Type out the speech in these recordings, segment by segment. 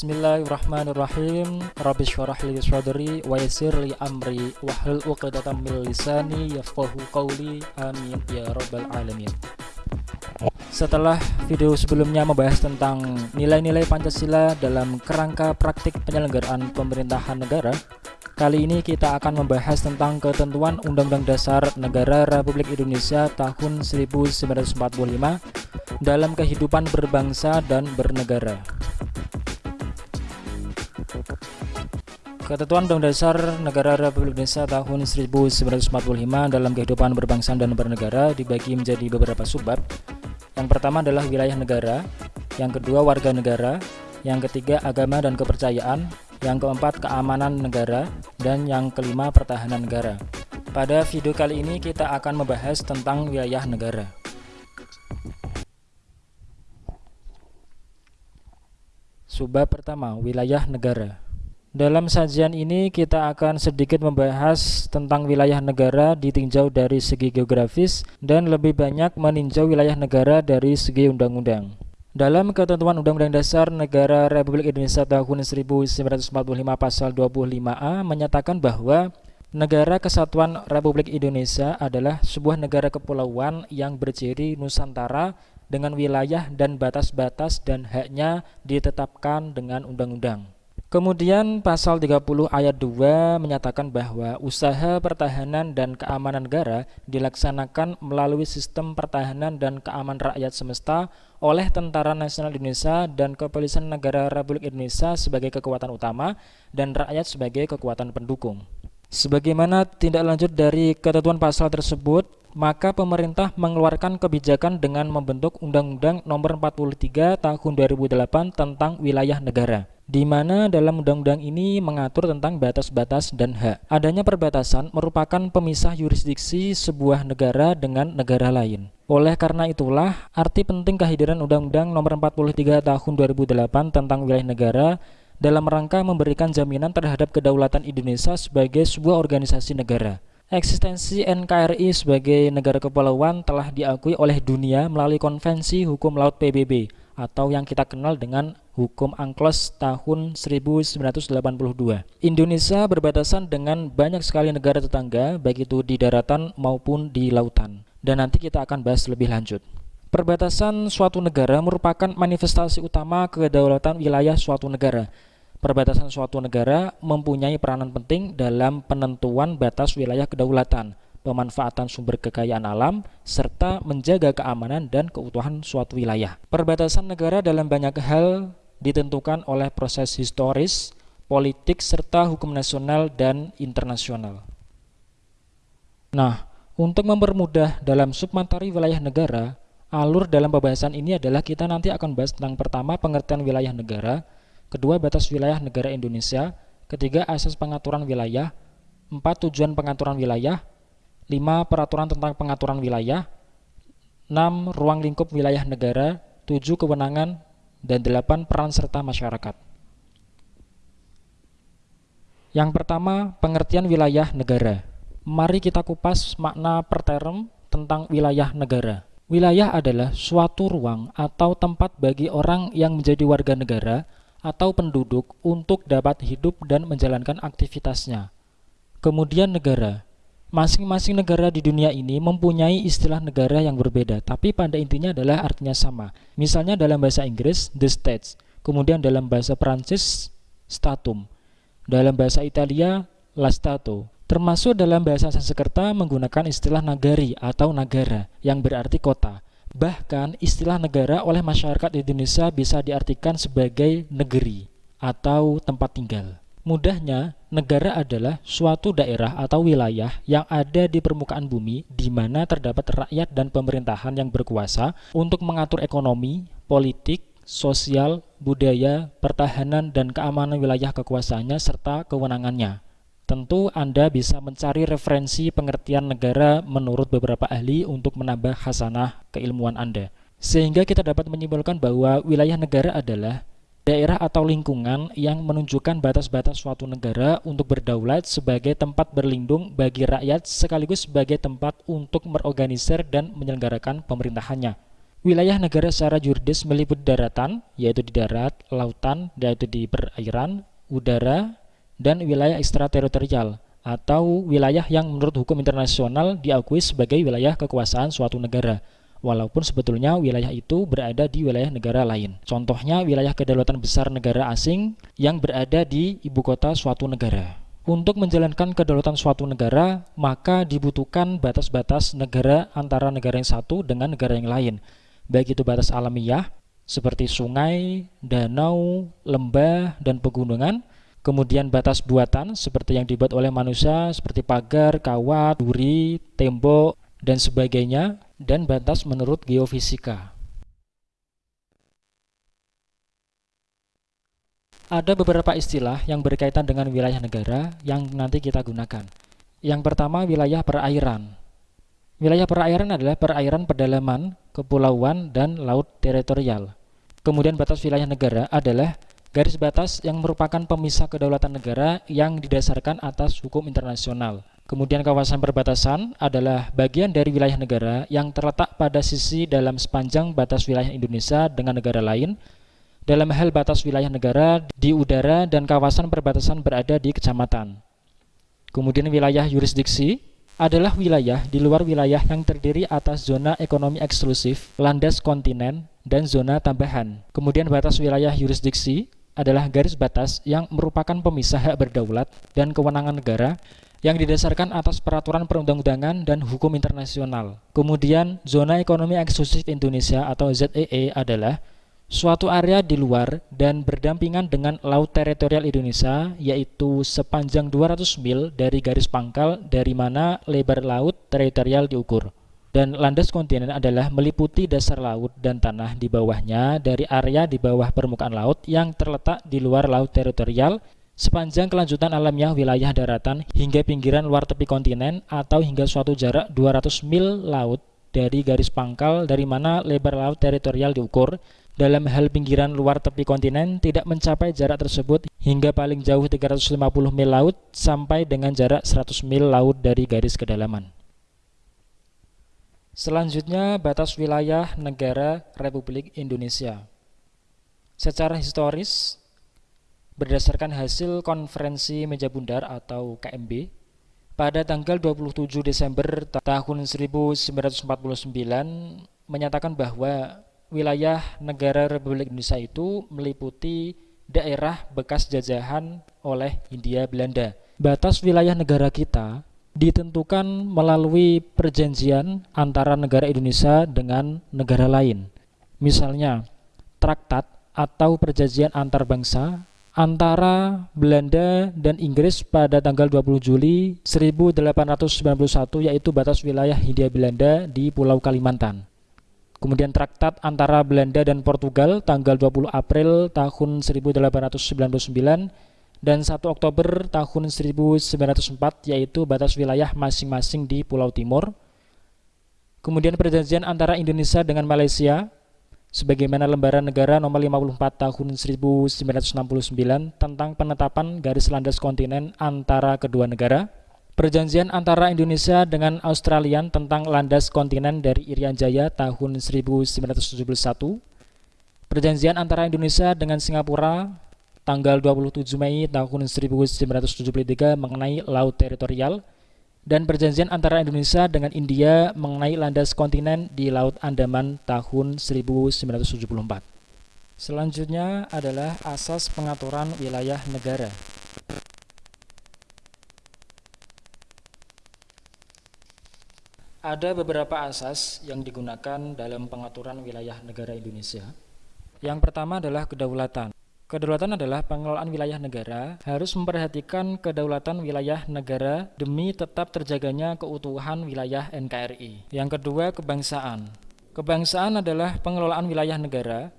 Bismillahirrahmanirrahim. Rabbi syurah li sadri wa yassir li amri wahlul 'uqdatam min lisani yafqahu qawli. Amin ya rabbal alamin. Setelah video sebelumnya membahas tentang nilai-nilai Pancasila dalam kerangka praktik penyelenggaraan pemerintahan negara Kali ini kita akan membahas tentang ketentuan Undang-Undang Dasar Negara Republik Indonesia tahun 1945 dalam kehidupan berbangsa dan bernegara. Ketentuan Undang Dasar Negara Republik Indonesia tahun 1945 dalam kehidupan berbangsa dan bernegara dibagi menjadi beberapa subbab. Yang pertama adalah wilayah negara, yang kedua warga negara, yang ketiga agama dan kepercayaan, yang keempat keamanan negara, dan yang kelima pertahanan negara. Pada video kali ini kita akan membahas tentang wilayah negara. Subbab pertama, wilayah negara. Dalam sajian ini kita akan sedikit membahas tentang wilayah negara ditinjau dari segi geografis dan lebih banyak meninjau wilayah negara dari segi undang-undang. Dalam ketentuan Undang-Undang Dasar Negara Republik Indonesia tahun 1945 pasal 25A menyatakan bahwa Negara Kesatuan Republik Indonesia adalah sebuah negara kepulauan yang berciri Nusantara dengan wilayah dan batas-batas dan haknya ditetapkan dengan undang-undang. Kemudian pasal 30 ayat 2 menyatakan bahwa usaha pertahanan dan keamanan negara dilaksanakan melalui sistem pertahanan dan keamanan rakyat semesta oleh Tentara Nasional Indonesia dan Kepolisian Negara Republik Indonesia sebagai kekuatan utama dan rakyat sebagai kekuatan pendukung. Sebagaimana tindak lanjut dari ketentuan pasal tersebut, maka pemerintah mengeluarkan kebijakan dengan membentuk Undang-Undang Nomor 43 Tahun 2008 tentang Wilayah Negara di mana dalam undang-undang ini mengatur tentang batas-batas dan hak. Adanya perbatasan merupakan pemisah yurisdiksi sebuah negara dengan negara lain. Oleh karena itulah, arti penting kehadiran Undang-Undang Nomor 43 Tahun 2008 tentang wilayah negara dalam rangka memberikan jaminan terhadap kedaulatan Indonesia sebagai sebuah organisasi negara. Eksistensi NKRI sebagai negara kepulauan telah diakui oleh dunia melalui Konvensi Hukum Laut PBB atau yang kita kenal dengan Hukum Angklos tahun 1982. Indonesia berbatasan dengan banyak sekali negara tetangga, baik itu di daratan maupun di lautan. Dan nanti kita akan bahas lebih lanjut. Perbatasan suatu negara merupakan manifestasi utama kedaulatan wilayah suatu negara. Perbatasan suatu negara mempunyai peranan penting dalam penentuan batas wilayah kedaulatan pemanfaatan sumber kekayaan alam, serta menjaga keamanan dan keutuhan suatu wilayah. Perbatasan negara dalam banyak hal ditentukan oleh proses historis, politik, serta hukum nasional dan internasional. Nah, untuk mempermudah dalam submateri wilayah negara, alur dalam pembahasan ini adalah kita nanti akan bahas tentang pertama pengertian wilayah negara, kedua batas wilayah negara Indonesia, ketiga asas pengaturan wilayah, empat tujuan pengaturan wilayah, 5. Peraturan tentang pengaturan wilayah 6. Ruang lingkup wilayah negara 7. Kewenangan dan 8. Peran serta masyarakat Yang pertama, pengertian wilayah negara Mari kita kupas makna per term tentang wilayah negara Wilayah adalah suatu ruang atau tempat bagi orang yang menjadi warga negara atau penduduk untuk dapat hidup dan menjalankan aktivitasnya. Kemudian negara Masing-masing negara di dunia ini mempunyai istilah negara yang berbeda, tapi pada intinya adalah artinya sama. Misalnya dalam bahasa Inggris, the states, kemudian dalam bahasa Prancis, statum, dalam bahasa Italia, la stato, termasuk dalam bahasa Sanskerta menggunakan istilah nagari atau negara yang berarti kota. Bahkan istilah negara oleh masyarakat Indonesia bisa diartikan sebagai negeri atau tempat tinggal. Mudahnya, negara adalah suatu daerah atau wilayah yang ada di permukaan bumi di mana terdapat rakyat dan pemerintahan yang berkuasa untuk mengatur ekonomi, politik, sosial, budaya, pertahanan, dan keamanan wilayah kekuasaannya serta kewenangannya. Tentu Anda bisa mencari referensi pengertian negara menurut beberapa ahli untuk menambah khasanah keilmuan Anda. Sehingga kita dapat menyimpulkan bahwa wilayah negara adalah daerah atau lingkungan yang menunjukkan batas-batas suatu negara untuk berdaulat sebagai tempat berlindung bagi rakyat sekaligus sebagai tempat untuk merorganisir dan menyelenggarakan pemerintahannya. Wilayah negara secara juridis meliputi daratan, yaitu di darat, lautan, yaitu di perairan, udara, dan wilayah ekstrateritorial, atau wilayah yang menurut hukum internasional diakui sebagai wilayah kekuasaan suatu negara, walaupun sebetulnya wilayah itu berada di wilayah negara lain. Contohnya wilayah kedaulatan besar negara asing yang berada di ibu kota suatu negara. Untuk menjalankan kedaulatan suatu negara, maka dibutuhkan batas-batas negara antara negara yang satu dengan negara yang lain, baik itu batas alamiah seperti sungai, danau, lembah, dan pegunungan, kemudian batas buatan seperti yang dibuat oleh manusia seperti pagar, kawat, duri, tembok, dan sebagainya, dan batas menurut geofisika. Ada beberapa istilah yang berkaitan dengan wilayah negara yang nanti kita gunakan. Yang pertama, wilayah perairan. Wilayah perairan adalah perairan pedalaman, kepulauan, dan laut teritorial. Kemudian batas wilayah negara adalah garis batas yang merupakan pemisah kedaulatan negara yang didasarkan atas hukum internasional. Kemudian kawasan perbatasan adalah bagian dari wilayah negara yang terletak pada sisi dalam sepanjang batas wilayah Indonesia dengan negara lain. Dalam hal batas wilayah negara di udara dan kawasan perbatasan berada di kecamatan. Kemudian wilayah yurisdiksi adalah wilayah di luar wilayah yang terdiri atas zona ekonomi eksklusif, landas kontinen, dan zona tambahan. Kemudian batas wilayah yurisdiksi adalah garis batas yang merupakan pemisah hak berdaulat dan kewenangan negara yang didasarkan atas peraturan perundang-undangan dan hukum internasional. Kemudian, zona ekonomi eksklusif Indonesia atau ZEE e adalah suatu area di luar dan berdampingan dengan laut teritorial Indonesia yaitu sepanjang 200 mil dari garis pangkal dari mana lebar laut teritorial diukur. Dan landas kontinen adalah meliputi dasar laut dan tanah di bawahnya dari area di bawah permukaan laut yang terletak di luar laut teritorial sepanjang kelanjutan alamnya wilayah daratan hingga pinggiran luar tepi kontinen atau hingga suatu jarak 200 mil laut dari garis pangkal dari mana lebar laut teritorial diukur dalam hal pinggiran luar tepi kontinen tidak mencapai jarak tersebut hingga paling jauh 350 mil laut sampai dengan jarak 100 mil laut dari garis kedalaman. Selanjutnya batas wilayah negara Republik Indonesia. Secara historis, berdasarkan hasil konferensi meja bundar atau KMB, pada tanggal 27 Desember tahun 1949 menyatakan bahwa wilayah negara Republik Indonesia itu meliputi daerah bekas jajahan oleh Hindia Belanda. Batas wilayah negara kita ditentukan melalui perjanjian antara negara Indonesia dengan negara lain. Misalnya, traktat atau perjanjian antar bangsa antara Belanda dan Inggris pada tanggal 20 Juli 1891 yaitu batas wilayah Hindia Belanda di Pulau Kalimantan. Kemudian traktat antara Belanda dan Portugal tanggal 20 April tahun 1899 dan 1 Oktober tahun 1904 yaitu batas wilayah masing-masing di Pulau Timur. Kemudian perjanjian antara Indonesia dengan Malaysia sebagaimana lembaran negara nomor 54 tahun 1969 tentang penetapan garis landas kontinen antara kedua negara. Perjanjian antara Indonesia dengan Australia tentang landas kontinen dari Irian Jaya tahun 1971. Perjanjian antara Indonesia dengan Singapura tanggal 27 Mei tahun 1973 mengenai laut teritorial dan perjanjian antara Indonesia dengan India mengenai landas kontinen di Laut Andaman tahun 1974. Selanjutnya adalah asas pengaturan wilayah negara. Ada beberapa asas yang digunakan dalam pengaturan wilayah negara Indonesia. Yang pertama adalah kedaulatan. Kedaulatan adalah pengelolaan wilayah negara harus memperhatikan kedaulatan wilayah negara demi tetap terjaganya keutuhan wilayah NKRI. Yang kedua, kebangsaan. Kebangsaan adalah pengelolaan wilayah negara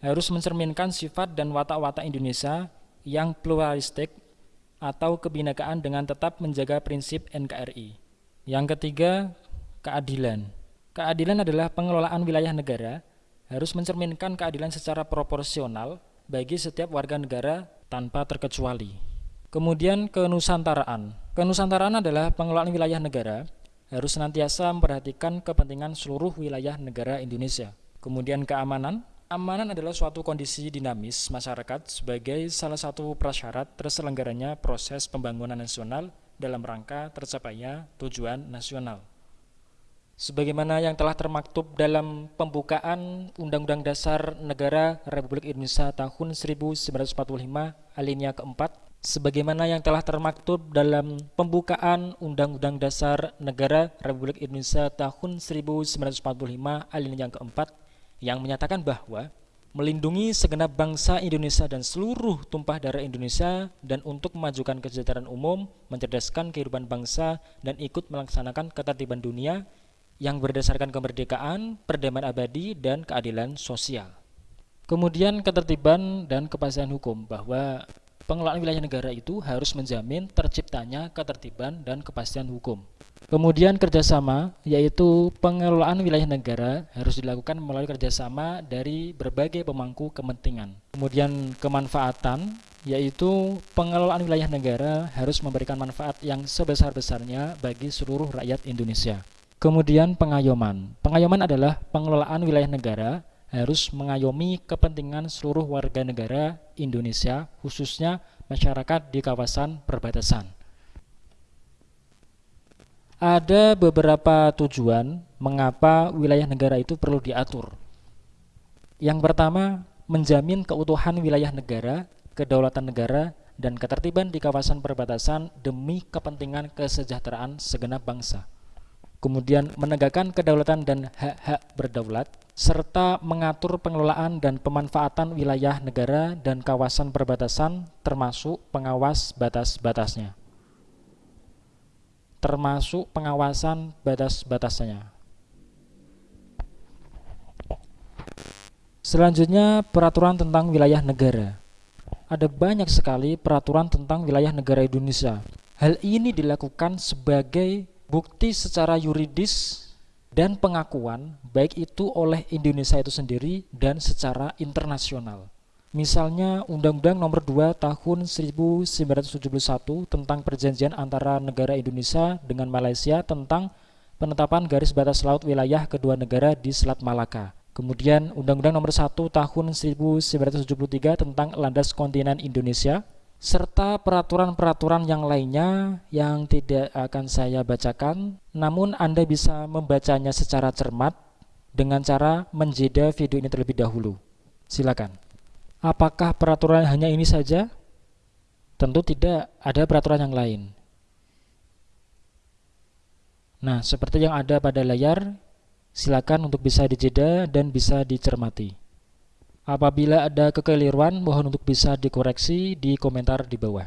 harus mencerminkan sifat dan watak-watak Indonesia yang pluralistik atau kebinekaan dengan tetap menjaga prinsip NKRI. Yang ketiga, Keadilan Keadilan adalah pengelolaan wilayah negara harus mencerminkan keadilan secara proporsional bagi setiap warga negara tanpa terkecuali. Kemudian kenusantaraan. Kenusantaraan adalah pengelolaan wilayah negara harus senantiasa memperhatikan kepentingan seluruh wilayah negara Indonesia. Kemudian keamanan. Amanan adalah suatu kondisi dinamis masyarakat sebagai salah satu prasyarat terselenggaranya proses pembangunan nasional dalam rangka tercapainya tujuan nasional. Sebagaimana yang telah termaktub dalam pembukaan Undang-Undang Dasar Negara Republik Indonesia tahun 1945 alinea keempat sebagaimana yang telah termaktub dalam pembukaan Undang-Undang Dasar Negara Republik Indonesia tahun 1945 alinea yang keempat yang menyatakan bahwa melindungi segenap bangsa Indonesia dan seluruh tumpah darah Indonesia dan untuk memajukan kesejahteraan umum, mencerdaskan kehidupan bangsa dan ikut melaksanakan ketertiban dunia yang berdasarkan kemerdekaan, perdamaian abadi, dan keadilan sosial. Kemudian ketertiban dan kepastian hukum bahwa pengelolaan wilayah negara itu harus menjamin terciptanya ketertiban dan kepastian hukum. Kemudian kerjasama, yaitu pengelolaan wilayah negara harus dilakukan melalui kerjasama dari berbagai pemangku kepentingan. Kemudian kemanfaatan, yaitu pengelolaan wilayah negara harus memberikan manfaat yang sebesar-besarnya bagi seluruh rakyat Indonesia. Kemudian pengayoman. Pengayoman adalah pengelolaan wilayah negara harus mengayomi kepentingan seluruh warga negara Indonesia, khususnya masyarakat di kawasan perbatasan. Ada beberapa tujuan mengapa wilayah negara itu perlu diatur. Yang pertama, menjamin keutuhan wilayah negara, kedaulatan negara, dan ketertiban di kawasan perbatasan demi kepentingan kesejahteraan segenap bangsa kemudian menegakkan kedaulatan dan hak-hak berdaulat, serta mengatur pengelolaan dan pemanfaatan wilayah negara dan kawasan perbatasan termasuk pengawas batas-batasnya. Termasuk pengawasan batas-batasnya. Selanjutnya peraturan tentang wilayah negara. Ada banyak sekali peraturan tentang wilayah negara Indonesia. Hal ini dilakukan sebagai bukti secara yuridis dan pengakuan baik itu oleh Indonesia itu sendiri dan secara internasional. Misalnya Undang-Undang Nomor 2 Tahun 1971 tentang perjanjian antara negara Indonesia dengan Malaysia tentang penetapan garis batas laut wilayah kedua negara di Selat Malaka. Kemudian Undang-Undang Nomor 1 Tahun 1973 tentang landas kontinen Indonesia serta peraturan-peraturan yang lainnya yang tidak akan saya bacakan, namun Anda bisa membacanya secara cermat dengan cara menjeda video ini terlebih dahulu. Silakan. Apakah peraturan hanya ini saja? Tentu tidak, ada peraturan yang lain. Nah, seperti yang ada pada layar, silakan untuk bisa dijeda dan bisa dicermati. Apabila ada kekeliruan, mohon untuk bisa dikoreksi di komentar di bawah.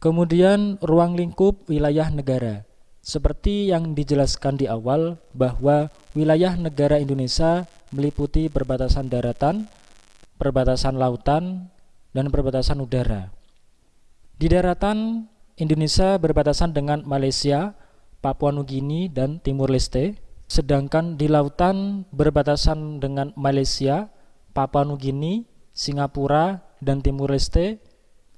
Kemudian ruang lingkup wilayah negara. Seperti yang dijelaskan di awal bahwa wilayah negara Indonesia meliputi perbatasan daratan, perbatasan lautan, dan perbatasan udara. Di daratan, Indonesia berbatasan dengan Malaysia, Papua Nugini, dan Timur Leste. Sedangkan di lautan berbatasan dengan Malaysia, Papua Nugini, Singapura, dan Timur Leste.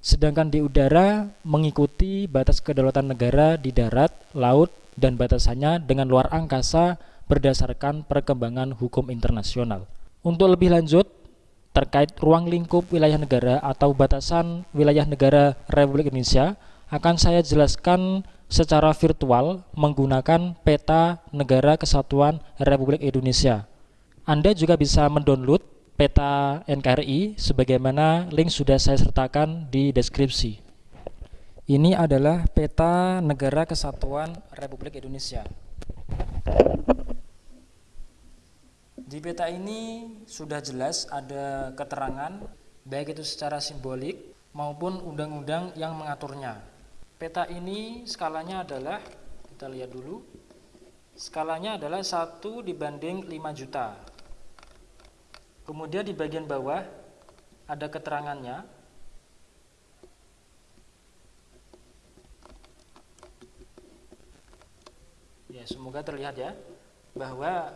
Sedangkan di udara mengikuti batas kedaulatan negara di darat, laut, dan batasannya dengan luar angkasa berdasarkan perkembangan hukum internasional. Untuk lebih lanjut, terkait ruang lingkup wilayah negara atau batasan wilayah negara Republik Indonesia, akan saya jelaskan secara virtual menggunakan peta negara kesatuan Republik Indonesia. Anda juga bisa mendownload peta NKRI sebagaimana link sudah saya sertakan di deskripsi. Ini adalah peta negara kesatuan Republik Indonesia. Di peta ini sudah jelas ada keterangan baik itu secara simbolik maupun undang-undang yang mengaturnya. Peta ini skalanya adalah kita lihat dulu. Skalanya adalah 1 dibanding 5 juta. Kemudian di bagian bawah ada keterangannya. Ya, semoga terlihat ya bahwa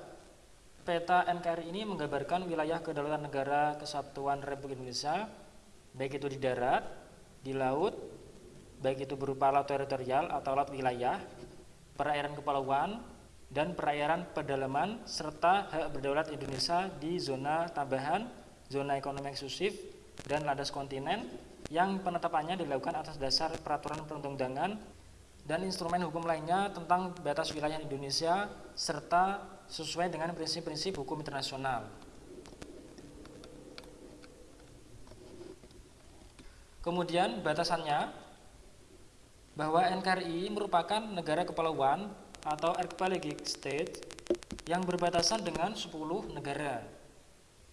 peta NKRI ini menggambarkan wilayah kedaulatan negara kesatuan Republik Indonesia baik itu di darat, di laut, baik itu berupa laut teritorial atau laut wilayah, perairan kepulauan, dan perairan pedalaman serta hak berdaulat Indonesia di zona tambahan, zona ekonomi eksklusif, dan landas kontinen yang penetapannya dilakukan atas dasar peraturan perundang-undangan dan instrumen hukum lainnya tentang batas wilayah Indonesia serta sesuai dengan prinsip-prinsip hukum internasional. Kemudian batasannya bahwa NKRI merupakan negara kepulauan atau archipelagic state yang berbatasan dengan 10 negara.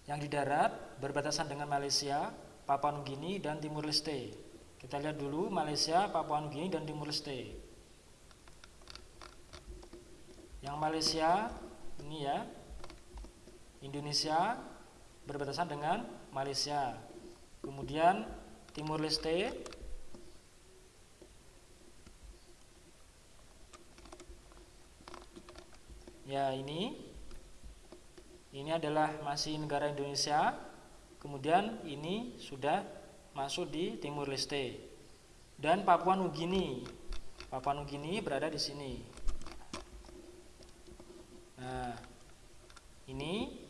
Yang di darat berbatasan dengan Malaysia, Papua Nugini, dan Timur Leste. Kita lihat dulu Malaysia, Papua Nugini, dan Timur Leste. Yang Malaysia ini ya, Indonesia berbatasan dengan Malaysia. Kemudian Timur Leste ya ini. Ini adalah masih negara Indonesia. Kemudian ini sudah masuk di Timur Leste. Dan Papua Nugini. Papua Nugini berada di sini. Nah ini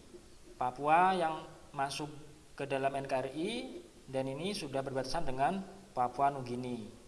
Papua yang masuk ke dalam NKRI dan ini sudah berbatasan dengan Papua Nugini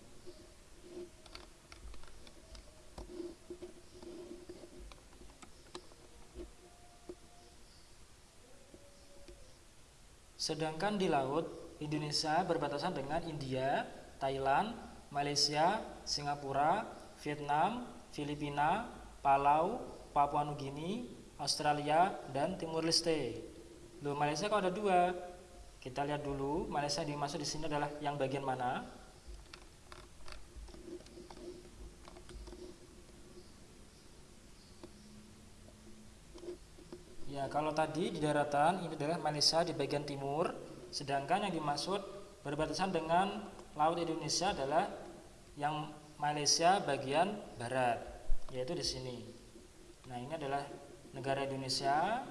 Sedangkan di laut, Indonesia berbatasan dengan India, Thailand, Malaysia, Singapura, Vietnam, Filipina, Palau, Papua Nugini, Australia, dan Timur Leste. Loh, Malaysia kok ada dua? Kita lihat dulu, Malaysia dimaksud di sini adalah yang bagian mana? Ya, kalau tadi di daratan ini adalah Malaysia di bagian timur, sedangkan yang dimaksud berbatasan dengan laut Indonesia adalah yang Malaysia bagian barat, yaitu di sini. Nah, ini adalah negara Indonesia,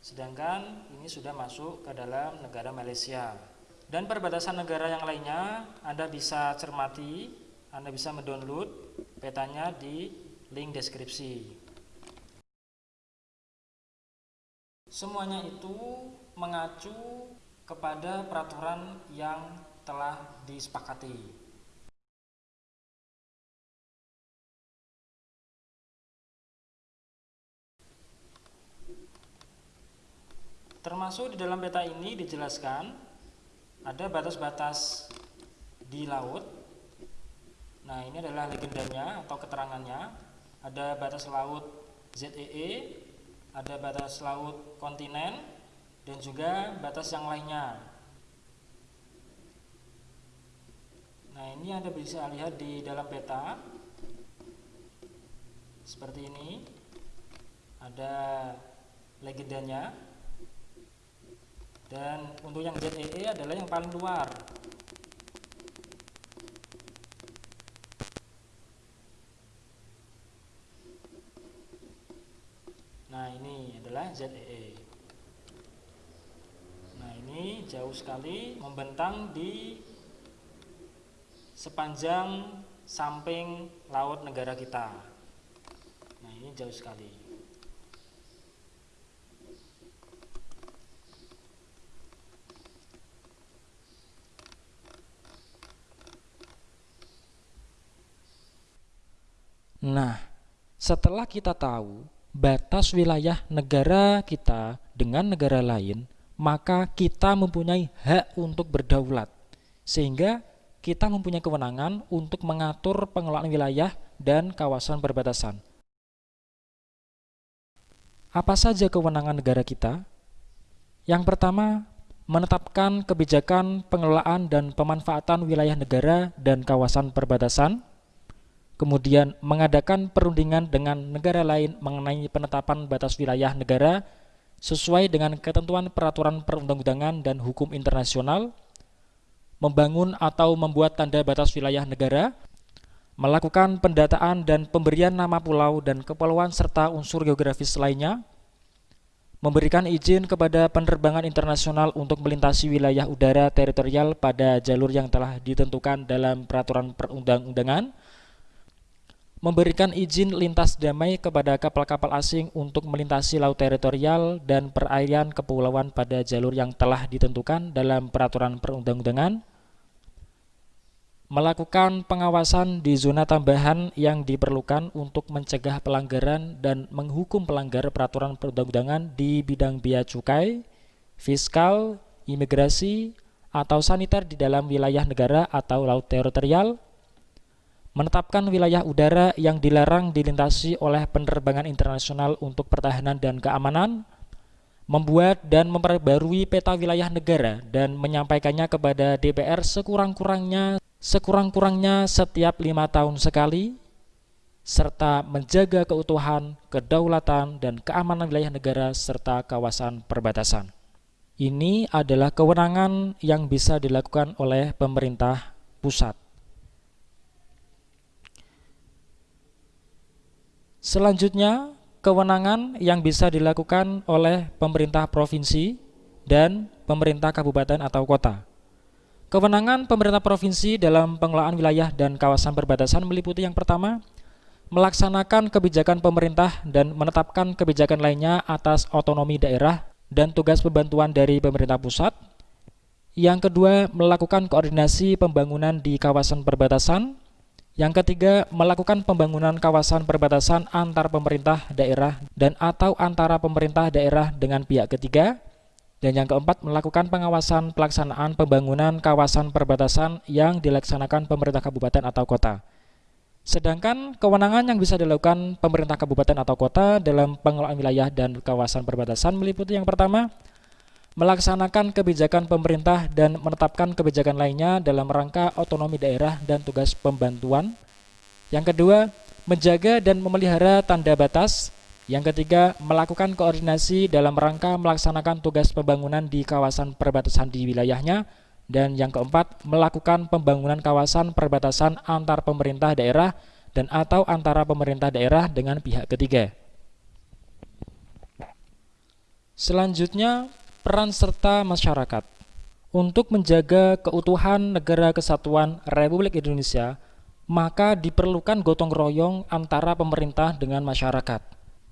sedangkan ini sudah masuk ke dalam negara Malaysia. Dan perbatasan negara yang lainnya Anda bisa cermati, Anda bisa mendownload petanya di link deskripsi. Semuanya itu mengacu kepada peraturan yang telah disepakati. Termasuk di dalam peta ini dijelaskan ada batas-batas di laut. Nah, ini adalah legendanya atau keterangannya. Ada batas laut ZEE ada batas laut kontinen dan juga batas yang lainnya. Nah, ini Anda bisa lihat di dalam peta seperti ini. Ada legendanya. Dan untuk yang ZEE adalah yang paling luar. Nah ini adalah ZEE. Nah ini jauh sekali membentang di sepanjang samping laut negara kita. Nah ini jauh sekali. Nah, setelah kita tahu batas wilayah negara kita dengan negara lain, maka kita mempunyai hak untuk berdaulat. Sehingga kita mempunyai kewenangan untuk mengatur pengelolaan wilayah dan kawasan perbatasan. Apa saja kewenangan negara kita? Yang pertama, menetapkan kebijakan pengelolaan dan pemanfaatan wilayah negara dan kawasan perbatasan kemudian mengadakan perundingan dengan negara lain mengenai penetapan batas wilayah negara sesuai dengan ketentuan peraturan perundang-undangan dan hukum internasional, membangun atau membuat tanda batas wilayah negara, melakukan pendataan dan pemberian nama pulau dan kepulauan serta unsur geografis lainnya, memberikan izin kepada penerbangan internasional untuk melintasi wilayah udara teritorial pada jalur yang telah ditentukan dalam peraturan perundang-undangan, memberikan izin lintas damai kepada kapal-kapal asing untuk melintasi laut teritorial dan perairan kepulauan pada jalur yang telah ditentukan dalam peraturan perundang-undangan, melakukan pengawasan di zona tambahan yang diperlukan untuk mencegah pelanggaran dan menghukum pelanggar peraturan perundang-undangan di bidang bea cukai, fiskal, imigrasi, atau saniter di dalam wilayah negara atau laut teritorial, menetapkan wilayah udara yang dilarang dilintasi oleh penerbangan internasional untuk pertahanan dan keamanan, membuat dan memperbarui peta wilayah negara dan menyampaikannya kepada DPR sekurang-kurangnya sekurang-kurangnya setiap lima tahun sekali, serta menjaga keutuhan, kedaulatan, dan keamanan wilayah negara serta kawasan perbatasan. Ini adalah kewenangan yang bisa dilakukan oleh pemerintah pusat. Selanjutnya, kewenangan yang bisa dilakukan oleh pemerintah provinsi dan pemerintah kabupaten atau kota. Kewenangan pemerintah provinsi dalam pengelolaan wilayah dan kawasan perbatasan meliputi yang pertama, melaksanakan kebijakan pemerintah dan menetapkan kebijakan lainnya atas otonomi daerah dan tugas pembantuan dari pemerintah pusat. Yang kedua, melakukan koordinasi pembangunan di kawasan perbatasan yang ketiga, melakukan pembangunan kawasan perbatasan antar pemerintah daerah dan atau antara pemerintah daerah dengan pihak ketiga. Dan yang keempat, melakukan pengawasan pelaksanaan pembangunan kawasan perbatasan yang dilaksanakan pemerintah kabupaten atau kota. Sedangkan kewenangan yang bisa dilakukan pemerintah kabupaten atau kota dalam pengelolaan wilayah dan kawasan perbatasan meliputi yang pertama, melaksanakan kebijakan pemerintah dan menetapkan kebijakan lainnya dalam rangka otonomi daerah dan tugas pembantuan. Yang kedua, menjaga dan memelihara tanda batas. Yang ketiga, melakukan koordinasi dalam rangka melaksanakan tugas pembangunan di kawasan perbatasan di wilayahnya. Dan yang keempat, melakukan pembangunan kawasan perbatasan antar pemerintah daerah dan atau antara pemerintah daerah dengan pihak ketiga. Selanjutnya, Peran serta masyarakat untuk menjaga keutuhan negara kesatuan Republik Indonesia, maka diperlukan gotong royong antara pemerintah dengan masyarakat.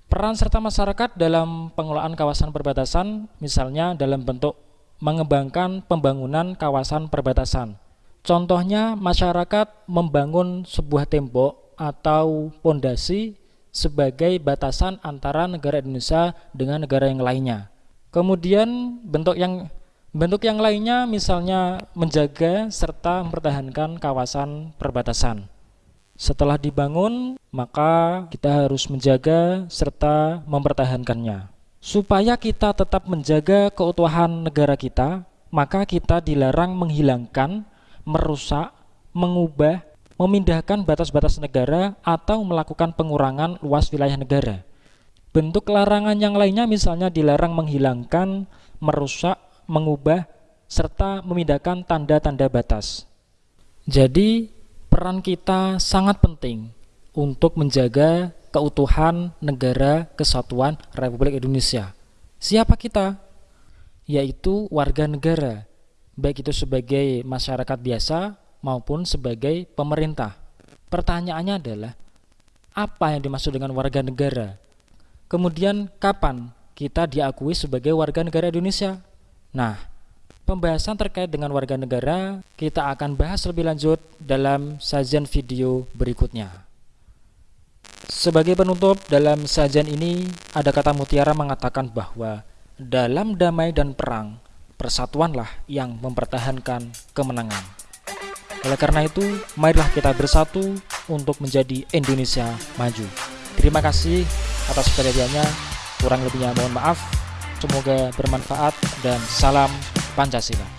Peran serta masyarakat dalam pengelolaan kawasan perbatasan, misalnya dalam bentuk mengembangkan pembangunan kawasan perbatasan. Contohnya, masyarakat membangun sebuah tembok atau pondasi sebagai batasan antara negara Indonesia dengan negara yang lainnya. Kemudian bentuk yang bentuk yang lainnya misalnya menjaga serta mempertahankan kawasan perbatasan. Setelah dibangun, maka kita harus menjaga serta mempertahankannya. Supaya kita tetap menjaga keutuhan negara kita, maka kita dilarang menghilangkan, merusak, mengubah, memindahkan batas-batas negara atau melakukan pengurangan luas wilayah negara. Bentuk larangan yang lainnya misalnya dilarang menghilangkan, merusak, mengubah, serta memindahkan tanda-tanda batas. Jadi, peran kita sangat penting untuk menjaga keutuhan negara kesatuan Republik Indonesia. Siapa kita? Yaitu warga negara, baik itu sebagai masyarakat biasa maupun sebagai pemerintah. Pertanyaannya adalah, apa yang dimaksud dengan warga negara? Kemudian kapan kita diakui sebagai warga negara Indonesia? Nah, pembahasan terkait dengan warga negara kita akan bahas lebih lanjut dalam sajian video berikutnya. Sebagai penutup dalam sajian ini ada kata mutiara mengatakan bahwa dalam damai dan perang persatuanlah yang mempertahankan kemenangan. Oleh karena itu, marilah kita bersatu untuk menjadi Indonesia maju. Terima kasih atas perhatiannya. Kurang lebihnya mohon maaf. Semoga bermanfaat dan salam Pancasila.